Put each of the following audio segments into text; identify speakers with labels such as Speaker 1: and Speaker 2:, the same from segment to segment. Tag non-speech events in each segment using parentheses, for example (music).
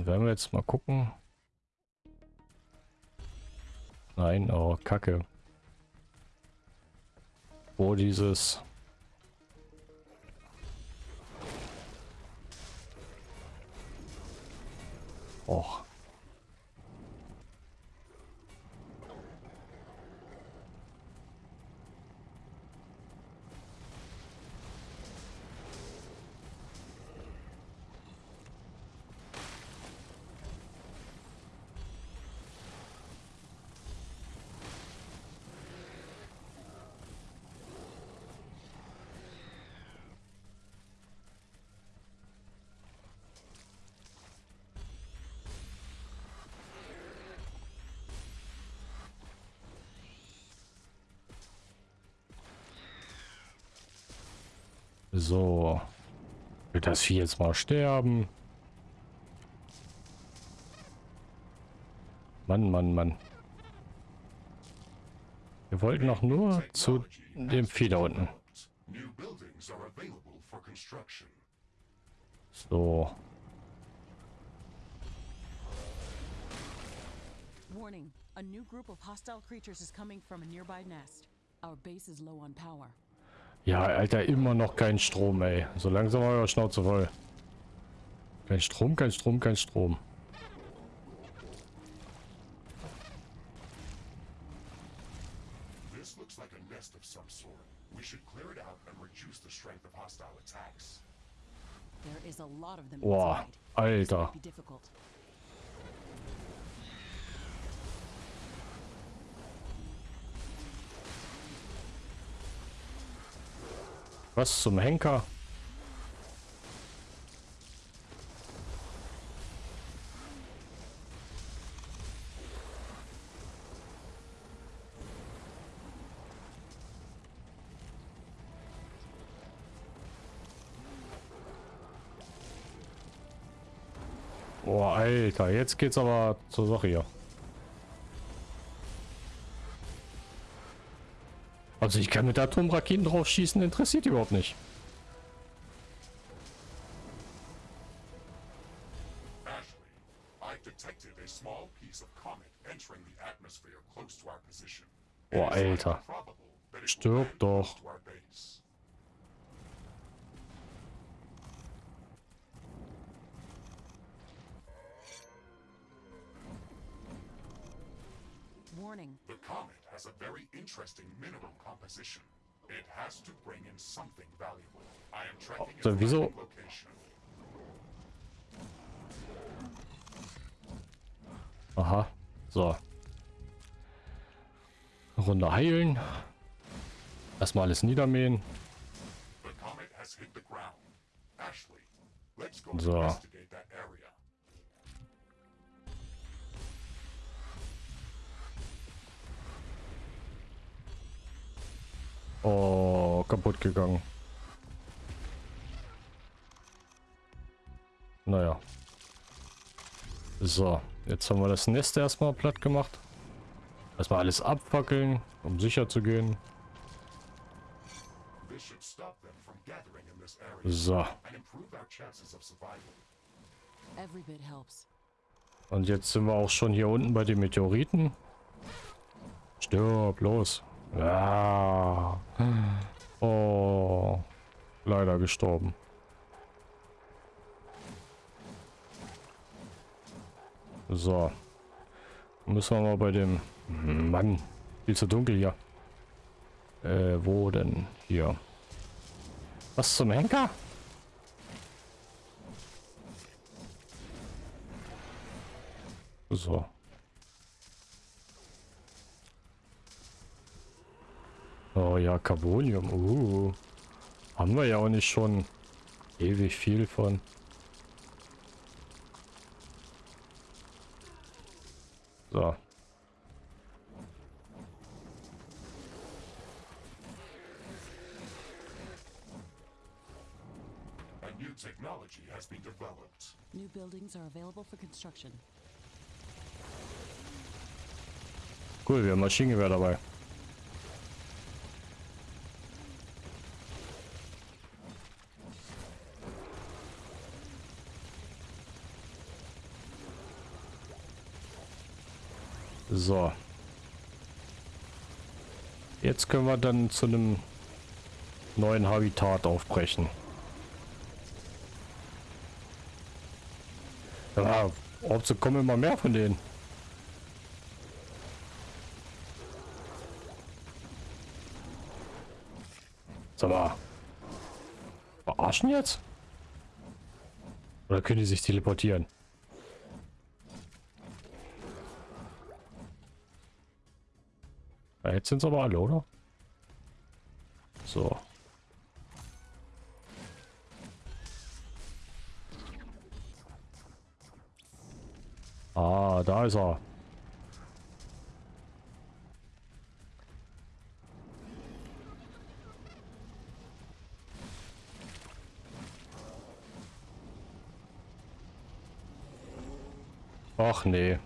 Speaker 1: Dann werden wir jetzt mal gucken. Nein, oh, Kacke. Wo dieses... Och. So. Wird das Vieh jetzt mal sterben? Mann, Mann, Mann. Wir wollten noch nur zu dem Vieh da unten. So. Warning. A new group of hostile creatures is coming from a nearby nest. Our base is low on power. Ja, Alter, immer noch kein Strom, ey. So langsam euer Schnauze voll. Kein Strom, kein Strom, kein Strom. Boah, Alter. Was zum Henker? Boah, Alter, jetzt geht's aber zur Sache hier. Also ich kann mit Atomraketen drauf schießen, interessiert überhaupt nicht. Boah, Alter. Stirb doch. Warning. The comet has a very interesting mineral composition. It has to bring in something valuable. I am tracking oh, so, wieso? location. Aha, so. Runde heilen. Erstmal alles niedermähen. So. Oh, kaputt gegangen. Naja. So, jetzt haben wir das Nest erstmal platt gemacht. Erstmal alles abfackeln, um sicher zu gehen. So. Und jetzt sind wir auch schon hier unten bei den Meteoriten. Stirb, los. Ja. Oh. Leider gestorben. So. Müssen wir mal bei dem... Mann. Viel zu dunkel hier. Äh, wo denn? Hier. Was zum Henker? So. Oh ja, Carbonium. Uh. Haben wir ja auch nicht schon ewig viel von. So. technology has been developed. New buildings are available for construction. Cool, wir haben Maschinengewehr dabei. So. Jetzt können wir dann zu einem neuen Habitat aufbrechen. Ja, ob sie kommen immer mehr von denen. Sag mal. Verarschen jetzt? Oder können die sich teleportieren? Ja, jetzt sind es aber alle, oder? So. Ah, da ist er. Ach nee.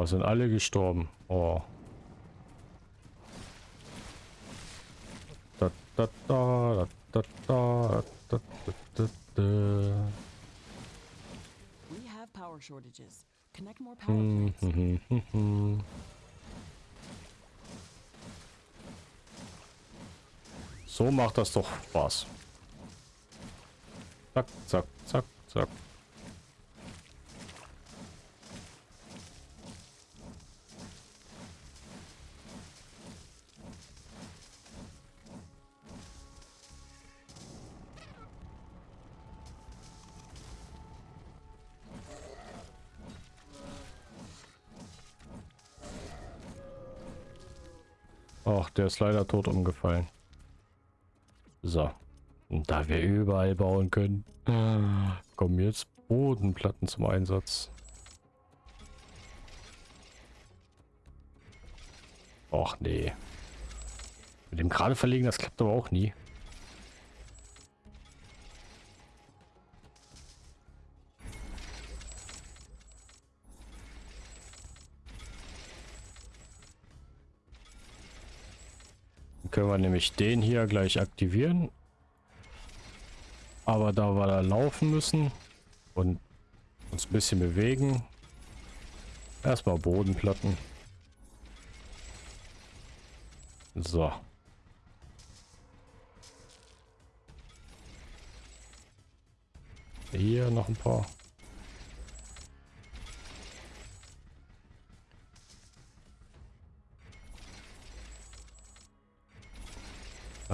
Speaker 1: Oh, sind alle gestorben. Oh. Da, da, da, da, da, da, da, da, We have power shortages. Connect more power. Hmm, hmm, hmm, so macht das doch Spaß. Zack, zack, zack, zack. Ach, der ist leider tot umgefallen. So. Und da wir überall bauen können, kommen jetzt Bodenplatten zum Einsatz. Och nee. Mit dem gerade verlegen, das klappt aber auch nie. Können wir nämlich den hier gleich aktivieren. Aber da wir da laufen müssen und uns ein bisschen bewegen, erstmal Bodenplatten. So. Hier noch ein paar.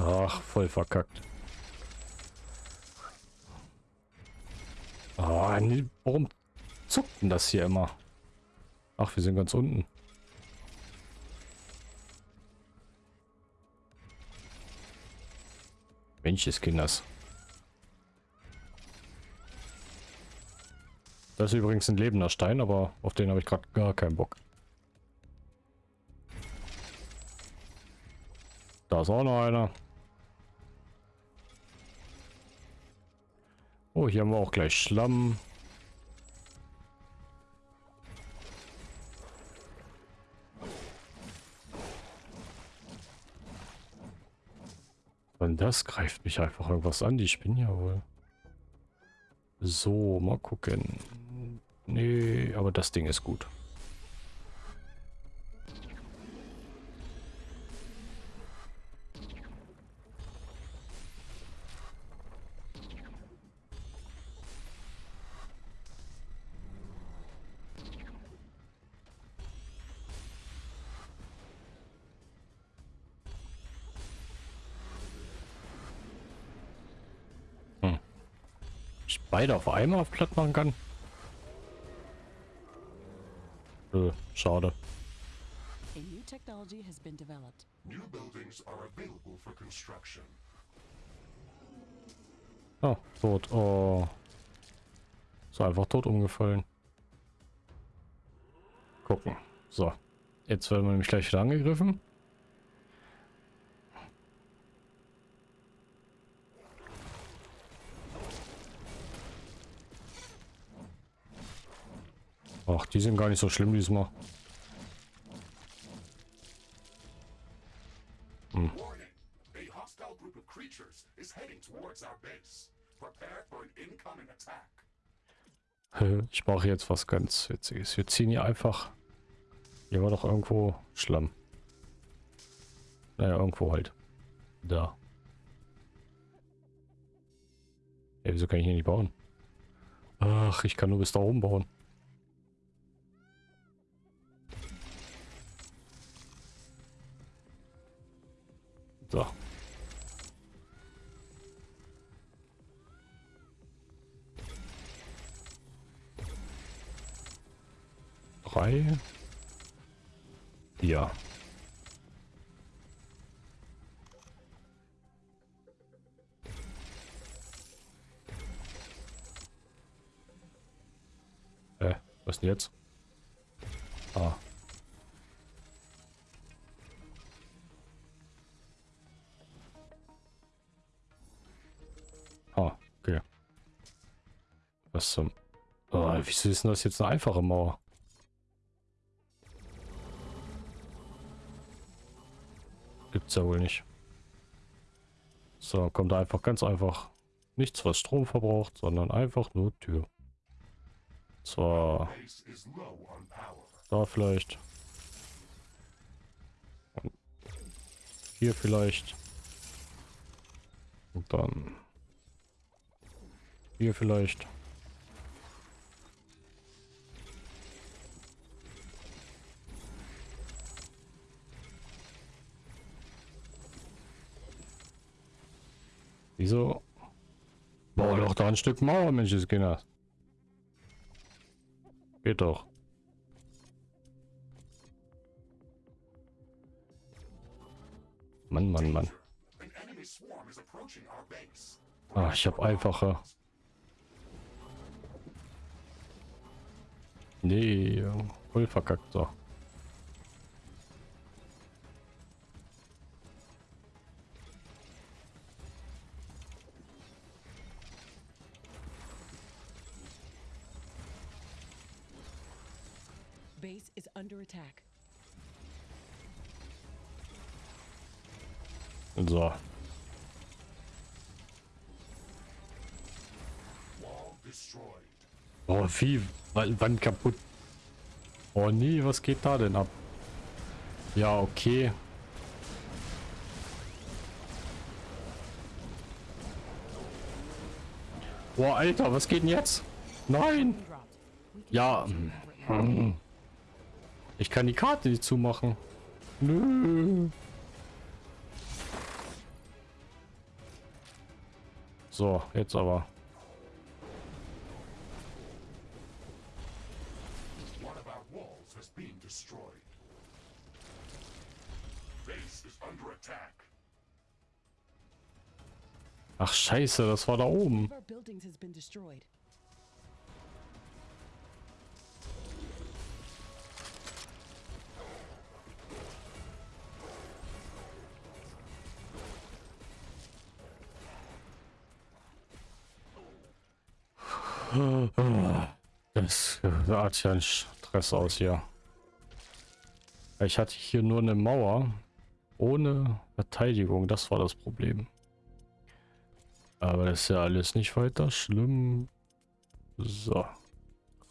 Speaker 1: Ach, voll verkackt. Oh, nee, warum zuckt denn das hier immer? Ach, wir sind ganz unten. Mensch, Kinders. Das ist übrigens ein lebender Stein, aber auf den habe ich gerade gar keinen Bock. Da ist auch noch einer. Oh, hier haben wir auch gleich Schlamm. Und das greift mich einfach irgendwas an. Die spinnen ja wohl. So, mal gucken. Nee, aber das Ding ist gut. Beide auf einmal auf platt machen kann? Äh, schade. A new technology has been developed. New buildings are available for construction. Oh, tot. Oh. So einfach tot umgefallen. Gucken. So. Jetzt werden wir nämlich gleich wieder angegriffen. Ach, die sind gar nicht so schlimm diesmal. Hm. Ich mache jetzt was ganz Witziges. Wir ziehen hier einfach... Hier war doch irgendwo Schlamm. Naja, irgendwo halt. Da. Ja, wieso kann ich hier nicht bauen? Ach, ich kann nur bis da oben bauen. So. Drei. Ja. Äh, was denn jetzt? Ah. Zum... Oh, wieso ist denn das jetzt eine einfache Mauer? Gibt's ja wohl nicht. So, kommt einfach ganz einfach nichts, was Strom verbraucht, sondern einfach nur Tür. Zwar da vielleicht. Und hier vielleicht. Und dann hier vielleicht. Wieso? Bau doch da ein Stück Mauer, Mensch, Kinder. Geht doch. Mann, Mann, Mann. Ah, ich habe einfache. Nee, voll verkackt so. Wann kaputt? Oh nee, was geht da denn ab? Ja, okay. Boah, Alter, was geht denn jetzt? Nein! Ja. Hm. Ich kann die Karte nicht zumachen. Nö. So, jetzt aber. Scheiße, das war da oben. Das hat ja ein Stress aus hier. Ich hatte hier nur eine Mauer ohne Verteidigung. Das war das Problem. Aber das ist ja alles nicht weiter schlimm. So.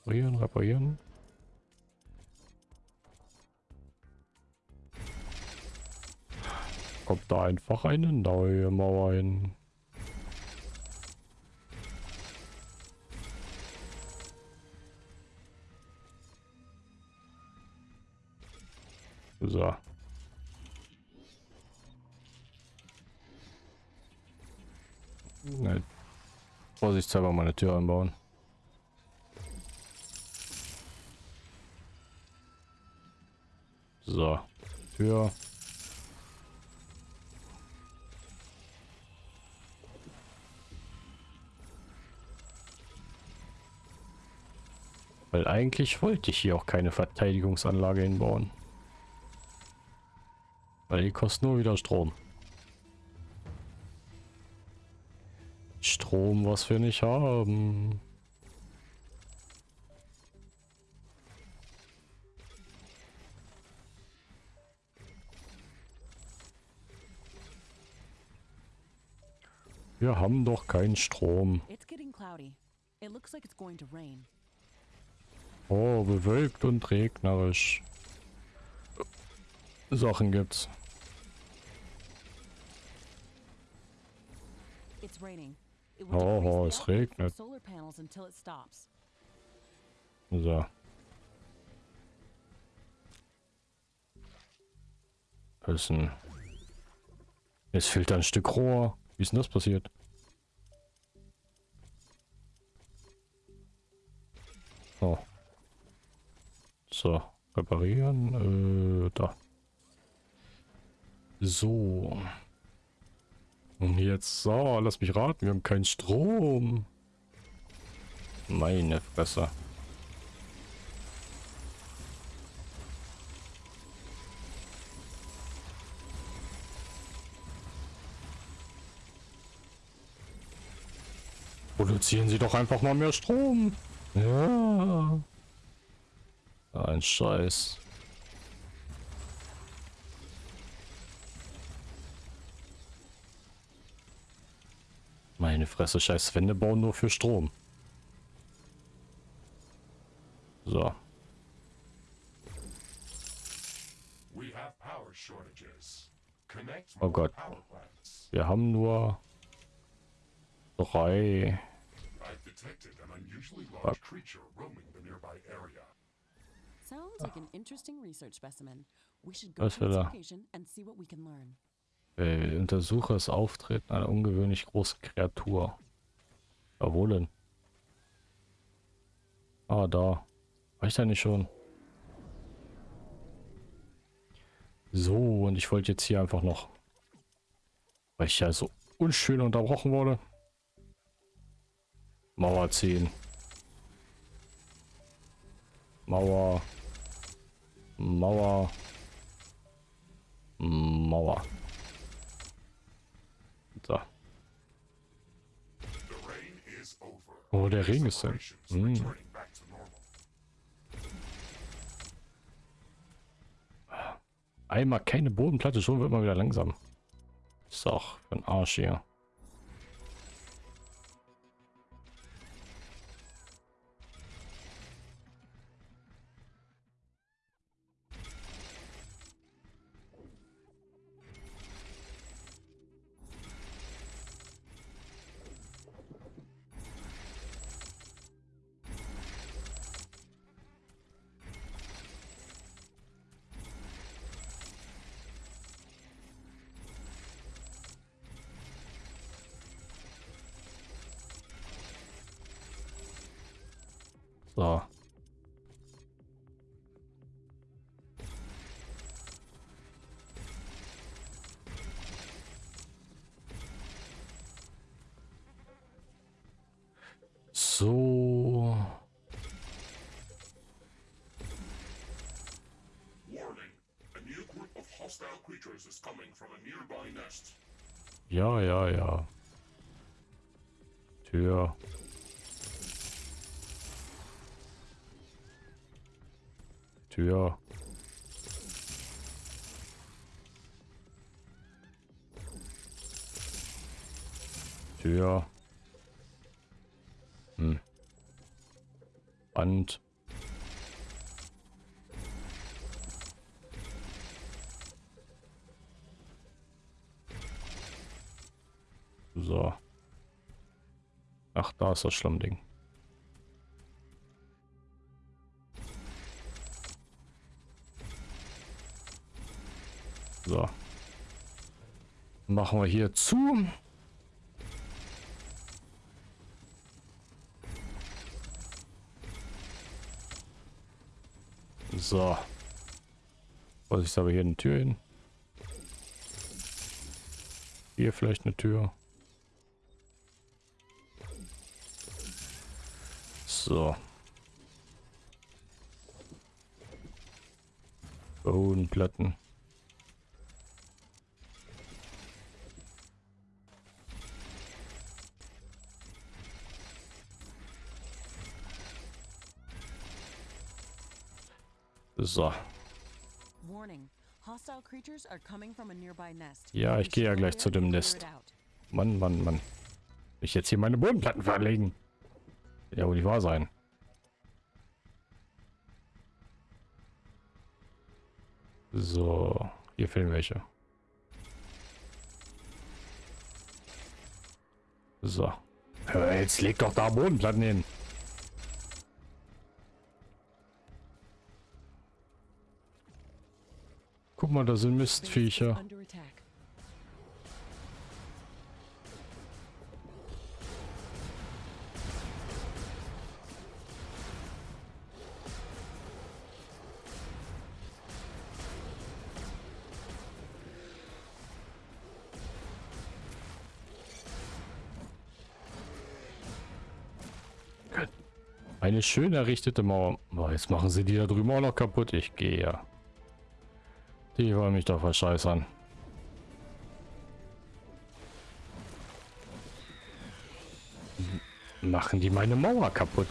Speaker 1: Reparieren, reparieren. Kommt da einfach eine neue Mauer hin. So. Ne, vorsichtshalber meine Tür anbauen. So, Tür. Weil eigentlich wollte ich hier auch keine Verteidigungsanlage hinbauen. Weil die kosten nur wieder Strom. Strom, was wir nicht haben. Wir haben doch keinen Strom. Oh, bewölkt und regnerisch. Sachen gibt's.
Speaker 2: It's raining.
Speaker 1: Oh, es regnet. So. Ein... Es fehlt ein Stück Rohr. Wie ist denn das passiert? Oh. So, reparieren. Äh, da. So. Und jetzt, so, lass mich raten, wir haben keinen Strom. Meine Fresse. Produzieren Sie doch einfach mal mehr Strom. Ja. Ein Scheiß. Meine Fresse, scheiß Wände bauen nur für Strom. So. Oh Gott. Wir haben nur drei.
Speaker 2: Go
Speaker 1: Was will er? Äh, untersuche das Auftreten einer ungewöhnlich großen Kreatur. Ja, wo denn? Ah, da. War ich da nicht schon? So, und ich wollte jetzt hier einfach noch, weil ich ja so unschön unterbrochen wurde, Mauer ziehen. Mauer. Mauer. Mauer. So.
Speaker 3: The rain is over.
Speaker 1: Oh, der Regen ist da.
Speaker 3: Operations
Speaker 1: Hm.
Speaker 3: normal.
Speaker 1: Einmal keine Bodenplatte, schon wird man wieder langsam. Ist für ein Arsch hier.
Speaker 3: Nearby nest.
Speaker 1: Ja, ja, ja. Tür. Tür. Tür. Hm. Wand. So. Ach, da ist das Schlammding. Machen wir hier zu. So. Vorsicht, aber hier eine Tür hin. Hier vielleicht eine Tür. So. Bodenplatten. So.
Speaker 2: Warning. Hostile creatures are coming from a nearby nest.
Speaker 1: Ja, ich gehe ja gleich zu dem Nest. Mann, Mann, Mann. Ich jetzt hier meine Bodenplatten verlegen. Ja, wohl nicht wahr sein. So, hier fehlen welche. So. Jetzt leg doch da Bodenplatten hin. Guck mal, da sind Mistviecher. Eine schön errichtete Mauer. Oh, jetzt machen sie die da drüben auch noch kaputt. Ich gehe ja. Die wollen mich doch verscheißern. Machen die meine Mauer kaputt?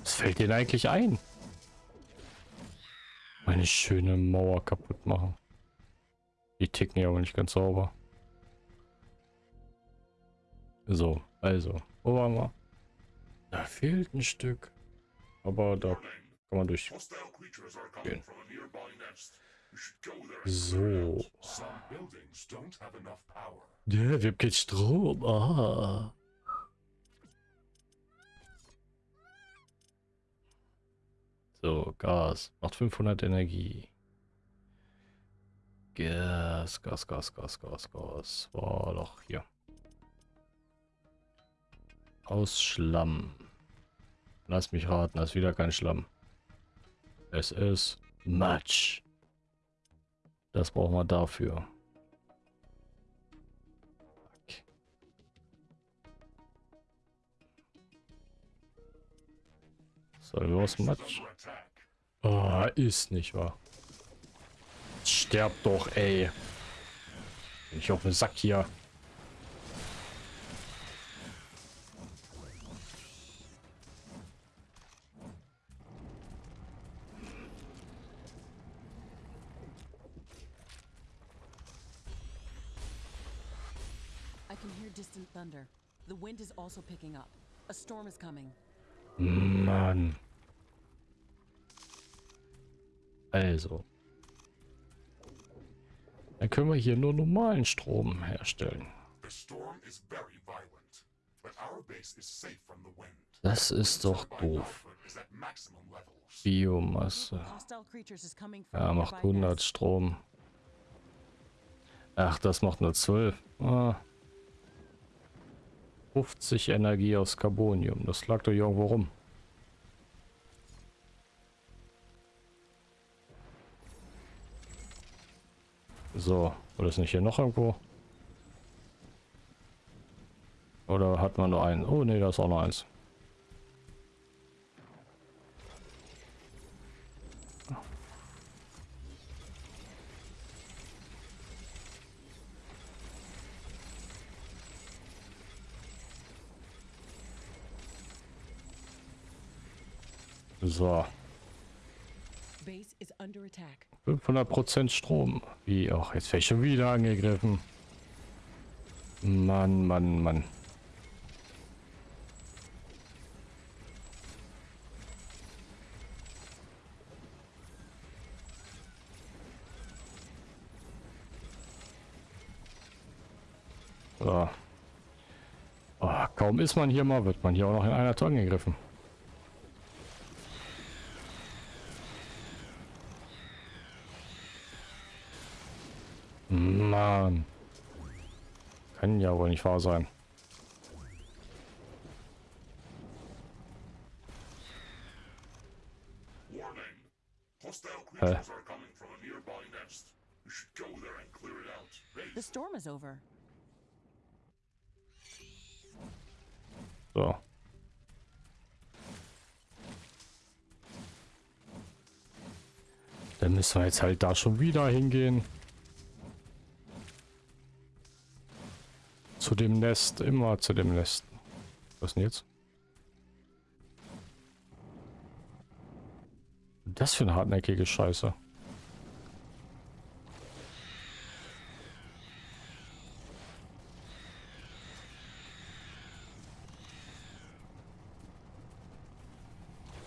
Speaker 1: Was fällt denen eigentlich ein? Meine schöne Mauer kaputt machen. Die ticken ja aber nicht ganz sauber. So, also, wo waren wir? Da fehlt ein Stück. Aber da kann man durch gehen. So. Ja, wir haben keinen Strom. Ah. So, Gas. Macht 500 Energie. Gas, Gas, Gas, Gas, Gas, Gas. War doch hier. Aus Schlamm. Lass mich raten, das ist wieder kein Schlamm. Es ist Matsch. Das brauchen wir dafür. So, los, Matsch. Oh, ist nicht wahr. Sterb doch, ey. Bin ich auf den Sack hier.
Speaker 2: thunder. The wind is also picking up. A storm is coming.
Speaker 1: Mann. Also. Dann können wir hier nur normalen Strom herstellen. Das ist doch doof. Biomasse. Ja, macht 100 Strom. Ach, das macht nur 12. Ah. 50 Energie aus Carbonium. Das lag doch irgendwo rum. So, oder ist nicht hier noch irgendwo? Oder hat man nur einen? Oh ne, da ist auch noch eins. So. 500% Strom. Wie auch. Jetzt werde ich schon wieder angegriffen. Mann, Mann, Mann. So. Oh, kaum ist man hier mal, wird man hier auch noch in einer Tonne gegriffen. Mann. Kann ja wohl nicht wahr sein. Hä? The storm is over. So. Dann müssen wir jetzt halt da schon wieder hingehen. Zu dem Nest, immer zu dem Nest. Was denn jetzt? Das für eine hartnäckige Scheiße.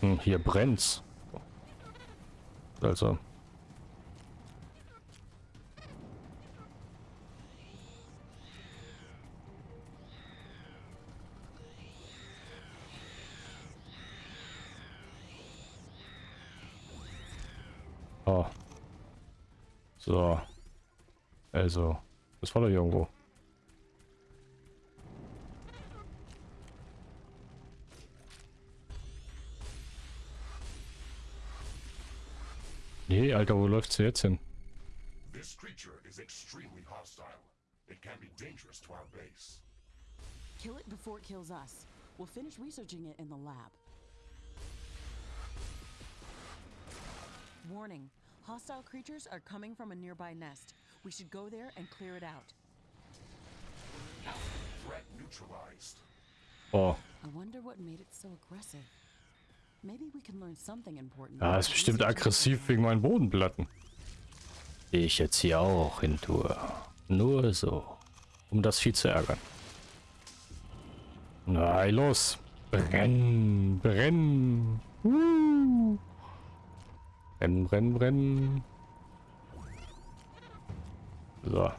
Speaker 1: Hm, hier brennt's. Also. Also. Das war doch irgendwo. Nee, Alter, wo läuft's jetzt hin?
Speaker 3: This creature is extremely hostile. It can be dangerous to our base.
Speaker 2: Kill it before it kills us. We'll finish researching it in the lab. Warning. Hostile creatures are coming from a nearby nest. We should go there and clear it out.
Speaker 3: Threat neutralized.
Speaker 1: Oh.
Speaker 2: I wonder what made it so aggressive. Maybe we can learn something important.
Speaker 1: Ja, ist bestimmt aggressiv wegen meinen Bodenplatten. Die ich jetzt hier auch hin tue. Nur so. Um das Vieh zu ärgern. Na, los. Brennen, brennen. Uh. Brennen, brennen, brennen. So.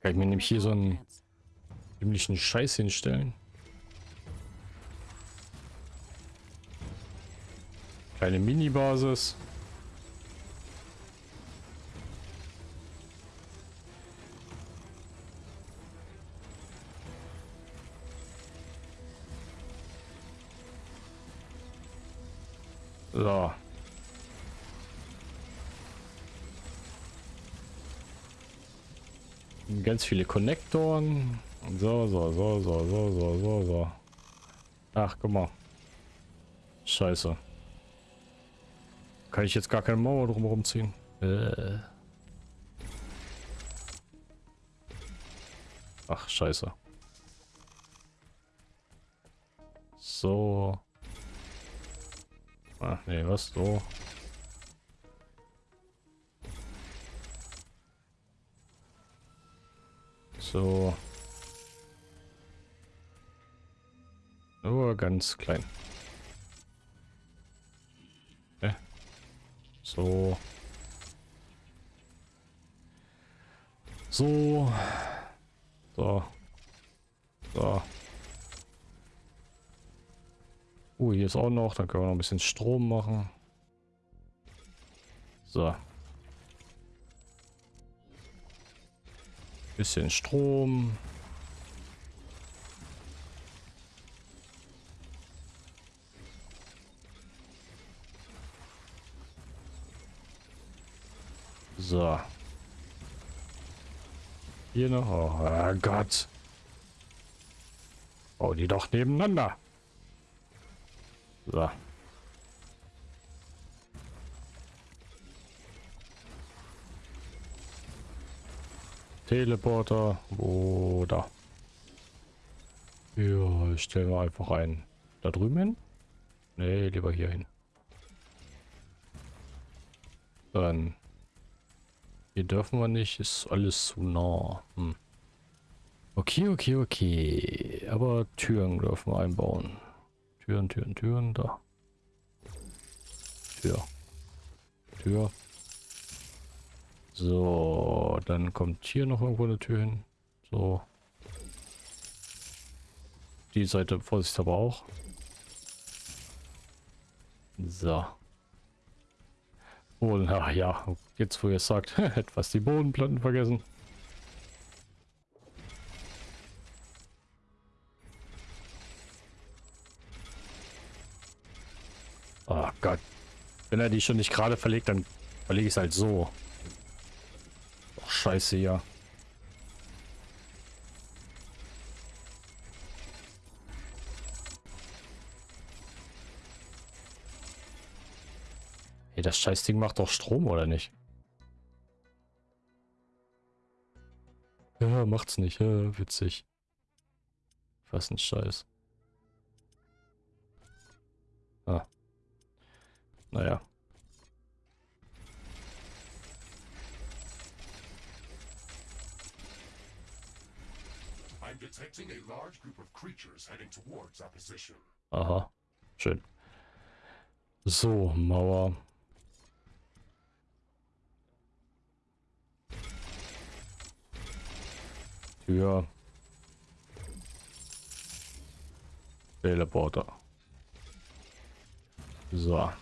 Speaker 1: Kann ich mir nämlich hier so einen ziemlichen Scheiß hinstellen. Kleine Mini-Basis. So. Ganz viele Konnektoren. So, so, so, so, so, so, so, so. Ach, guck mal. Scheiße. Kann ich jetzt gar keine Mauer drumherum ziehen? Äh. Ach, scheiße. So. Ach, nee, was? So. So. Nur ganz klein. Ne? So. So. So. So. Uh, hier ist auch noch. Dann können wir noch ein bisschen Strom machen. So. Bisschen Strom. So. Hier noch. Oh, Gott. Oh, die doch nebeneinander. So. Teleporter. Da? Ja, stellen wir einfach einen. Da drüben hin? Nee, lieber hier hin. Dann. Hier dürfen wir nicht. Ist alles zu nah. Hm. Okay, okay, okay. Aber Türen dürfen wir einbauen. Türen, Türen, Türen. Da. Tür. Tür. So, dann kommt hier noch irgendwo eine Tür hin. So. Die Seite, Vorsicht aber auch. So. Und ach ja, jetzt wo ihr sagt, (laughs) etwas die Bodenplatten vergessen. Oh Gott. Wenn er die schon nicht gerade verlegt, dann verlege ich es halt so. Scheiße, ja. Hey, das Scheißding macht doch Strom, oder nicht? Ja, macht's nicht. Ja, witzig. Was ein Scheiß. Ah. Naja.
Speaker 3: I'm detecting a large group of creatures heading towards our position.
Speaker 1: Aha. Schön. So, Mauer. Tür. Teleporter. So.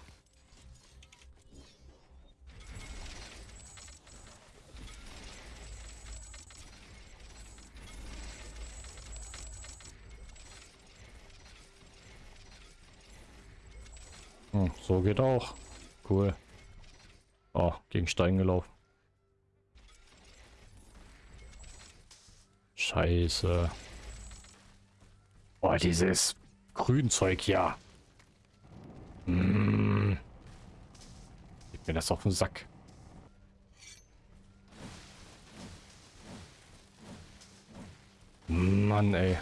Speaker 1: Hm, so geht auch. Cool. Oh, gegen Stein gelaufen. Scheiße. Boah, dieses Grünzeug ja. Hm. Gib mir das auf den Sack. Mann, ey.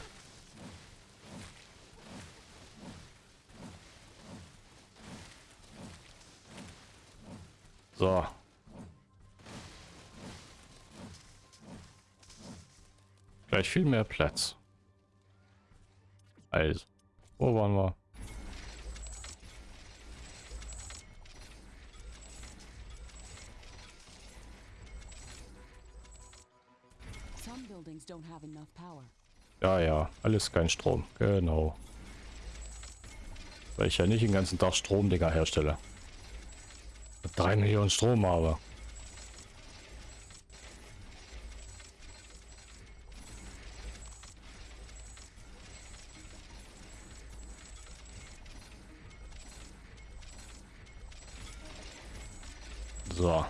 Speaker 1: So. Gleich viel mehr Platz. Also, wo waren wir? Ja, ja, alles kein Strom. Genau. Weil ich ja nicht den ganzen Tag Stromdinger herstelle. Drei Millionen Strom habe. So.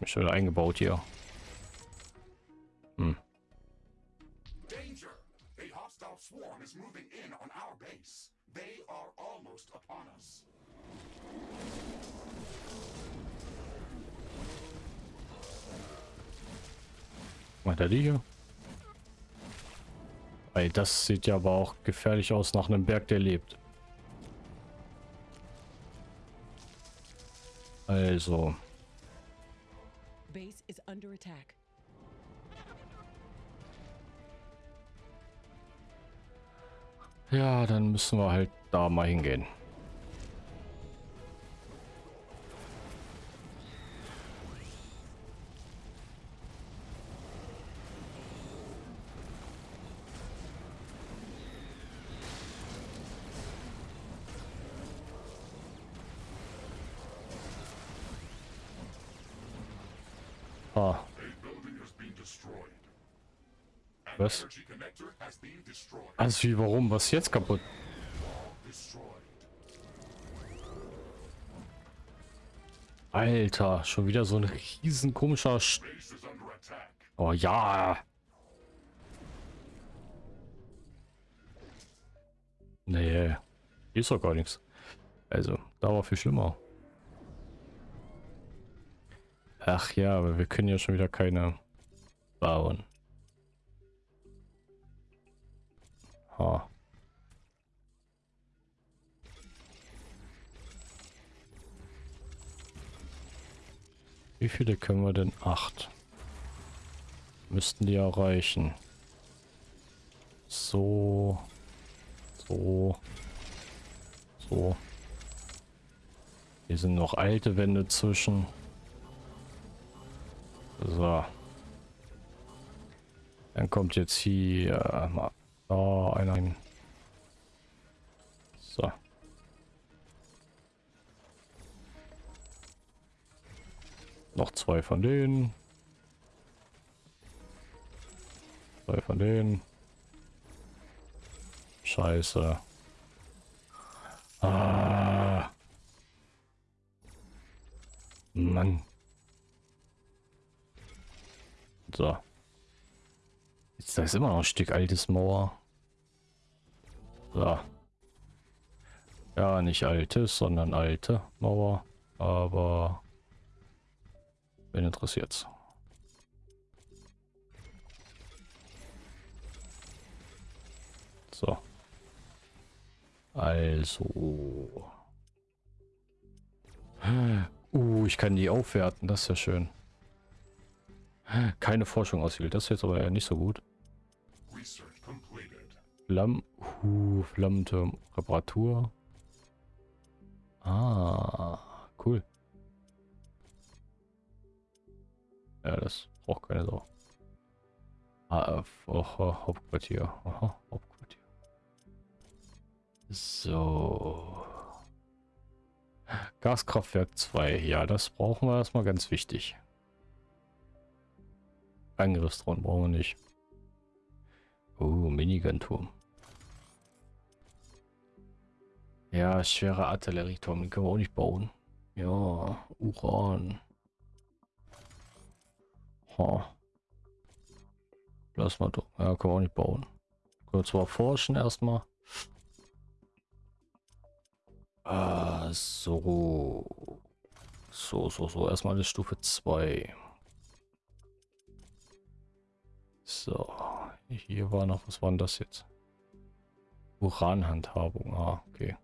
Speaker 1: Mich schon eingebaut hier. Hm. Swarm is moving in on our base. They are almost upon us. Macht er die hier? Ey, das sieht ja aber auch gefährlich aus nach einem Berg, der lebt. Also. Base is under attack. Ja, dann müssen wir halt da mal hingehen. Was? Also wie, warum? Was jetzt kaputt? Alter, schon wieder so ein riesen komischer... St oh ja. Nee, ist doch gar nichts. Also, da war viel schlimmer. Ach ja, aber wir können ja schon wieder keine bauen. Ha. Wie viele können wir denn? Acht. Müssten die erreichen. So. So. So. Hier sind noch alte Wände zwischen. So. Dann kommt jetzt hier mal da einer hin. So. Noch zwei von denen. Zwei von denen. Scheiße. Ah. Mann. So. Jetzt da ist immer noch ein Stück altes Mauer. So. Ja, nicht altes, sondern alte Mauer. Aber Wen interessiert's? So. Also. Uh, ich kann die aufwerten. Das ist ja schön. Keine Forschung auswählt. Das ist jetzt aber nicht so gut. Flamm, uh, Flammenturm, Reparatur. Ah, cool. Ja, das braucht keine Sau. AF, aha, Hauptquartier. Aha, Hauptquartier. So. Gaskraftwerk 2. Ja, das brauchen wir erstmal ganz wichtig. Angriffsdrohnen brauchen wir nicht. Oh, Minigun-Turm. Ja, schwere Artillerieturm, den können wir auch nicht bauen. Ja, Uran. Ha. Lass mal doch. Ja, können wir auch nicht bauen. Können wir zwar forschen erstmal. Ah, so. So, so, so. Erstmal eine Stufe 2. So. Hier war noch, was war denn das jetzt? Uranhandhabung. Ah, okay.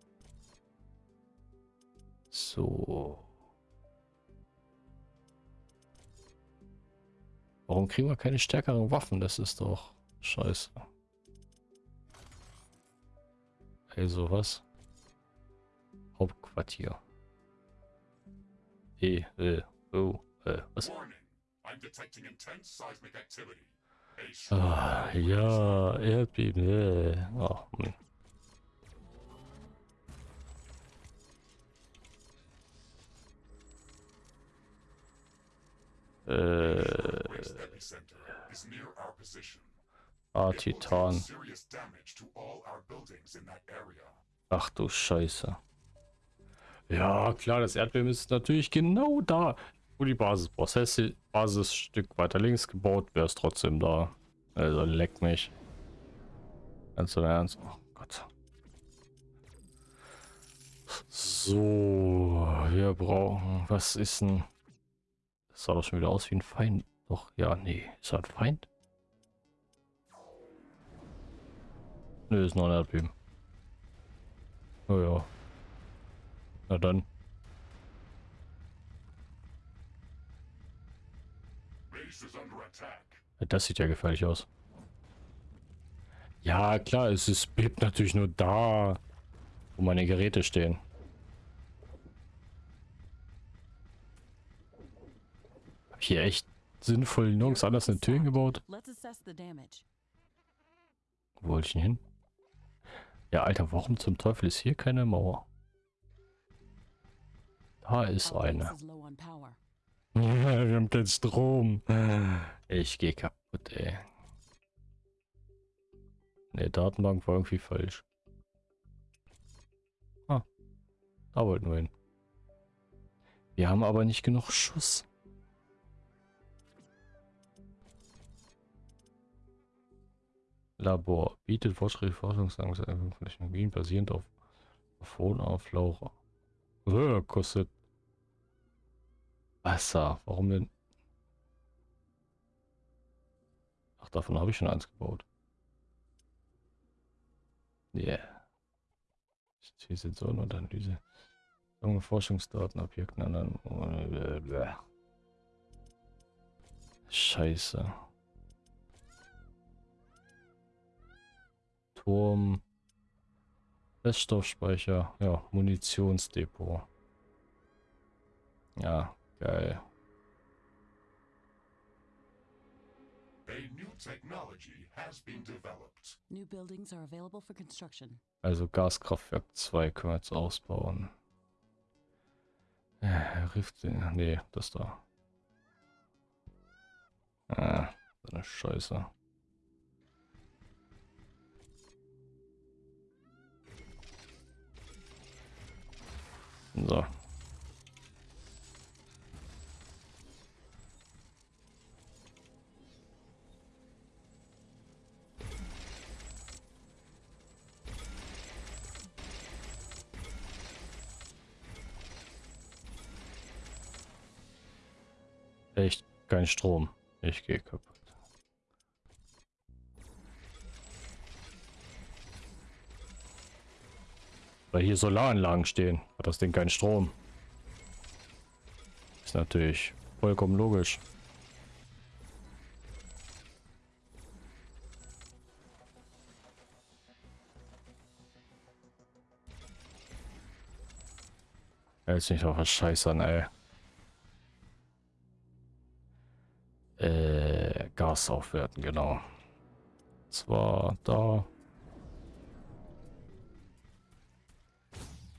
Speaker 1: So. Warum kriegen wir keine stärkeren Waffen? Das ist doch scheiße. Also was? Hauptquartier. E, äh, oh, äh, was? Ah, ja, Erdbeben, äh. Oh, Mann. Äh, ah, Titan. Ach du Scheiße. Ja, klar, das Erdbeben ist natürlich genau da, wo die Basis die Basisstück weiter links gebaut, wäre es trotzdem da. Also leck mich. Ganz im Ernst. Oh Gott. So, wir brauchen. Was ist denn? Das sah doch schon wieder aus wie ein Feind. Doch, ja, nee. Ist er ein Feind? Nö, ist nur ein Erdbeben. Oh ja. Na dann. Das sieht ja gefährlich aus. Ja, klar, es ist bebt natürlich nur da, wo meine Geräte stehen. Hab ich hier echt sinnvoll nirgends anders eine Tür gebaut? Wo wollte ich denn hin? Ja, Alter, warum zum Teufel ist hier keine Mauer? Da ist eine. (laughs) Wir haben den Strom. Ich gehe kaputt, ey. Ne, Datenbank war irgendwie falsch. Ah, da wollten wir hin. Wir haben aber nicht genug Schuss. Labor bietet fortschrittliche Technologien basierend auf Flora. Äh, kostet Wasser. Warum denn? Ach, davon habe ich schon eins gebaut. Yeah. Sensoren und Analyse. Forschungsdaten, Objekten, anderen. Scheiße. Turm. Feststoffspeicher. Ja, Munitionsdepot. Ja, geil. Also Gaskraftwerk 2 können wir jetzt ausbauen. Äh, Rift, nee, das da. Ah, so eine Scheiße. So. Echt kein Strom. Ich gehe kaputt. Weil hier Solaranlagen stehen, hat das Ding keinen Strom. Ist natürlich vollkommen logisch. Jetzt nicht auf was scheißern, ey. Äh, Gas aufwerten, genau. Zwar da.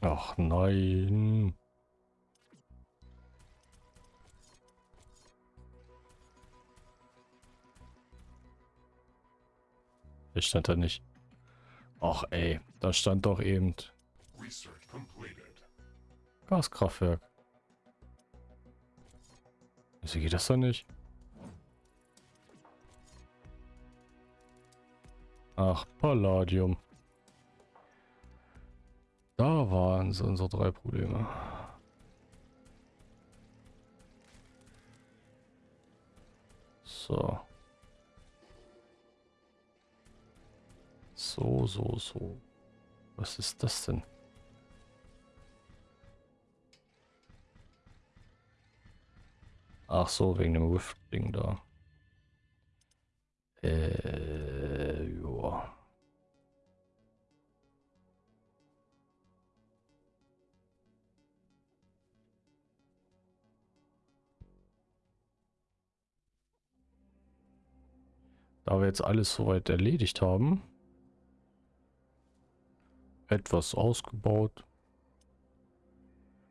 Speaker 1: Ach nein. Ich stand da nicht. Ach ey, da stand doch eben Gaskraftwerk. Wieso geht das doch nicht? Ach, Palladium. Da waren so unsere drei Probleme. So. So, so, so. Was ist das denn? Ach so, wegen dem Rift-Ding da. Äh, Da wir jetzt alles soweit erledigt haben, etwas ausgebaut.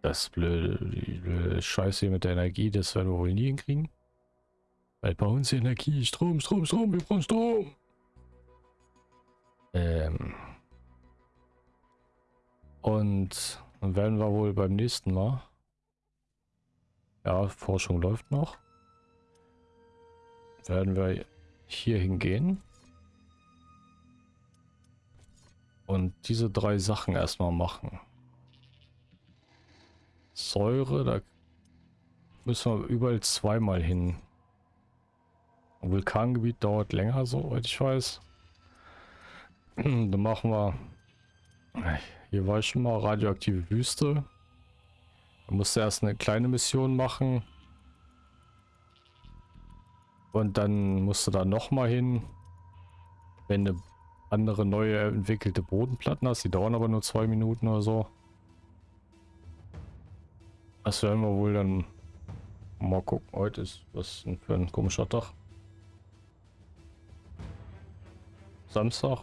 Speaker 1: Das blöde, Scheiße hier mit der Energie, das werden wir wohl nie hinkriegen. Weil bei uns Energie, Strom, Strom, Strom, wir brauchen Strom. Ähm. Und dann werden wir wohl beim nächsten Mal. Ja, Forschung läuft noch. Werden wir hier hingehen. Und diese drei Sachen erstmal machen. Säure, da müssen wir überall zweimal hin. Vulkangebiet dauert länger, soweit ich weiß. Dann machen wir... Hier war ich schon mal radioaktive Wüste. Da musste erst eine kleine Mission machen. Und dann musste da noch mal hin. Wenn eine andere neue entwickelte Bodenplatten hast. Die dauern aber nur zwei Minuten oder so. Das werden wir wohl dann mal gucken. Heute ist was für ein komischer Tag. Samstag.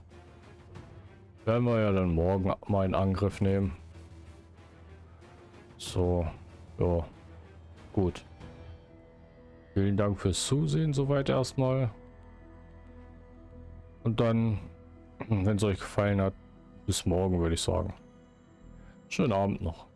Speaker 1: Werden wir ja dann morgen mal in Angriff nehmen. So, ja, gut. Vielen Dank fürs Zusehen soweit erstmal. Und dann (clears throat) wenn es euch gefallen hat, bis morgen würde ich sagen. Schönen Abend noch.